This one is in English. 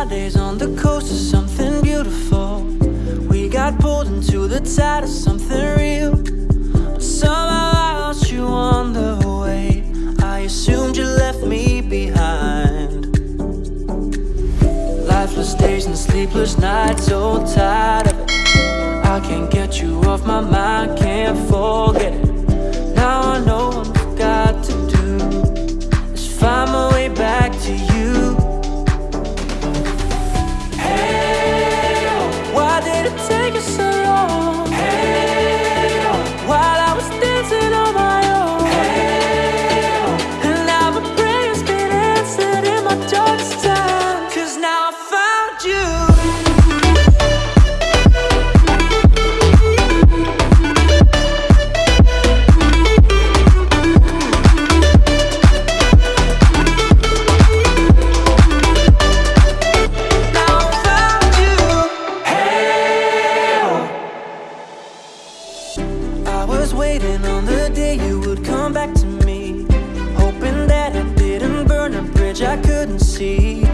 Fridays on the coast of something beautiful. We got pulled into the tide of something real. But somehow I lost you on the way. I assumed you left me behind. Lifeless days and sleepless nights, so tired of it. I can't get you off my mind, can't fold waiting on the day you would come back to me, hoping that I didn't burn a bridge I couldn't see.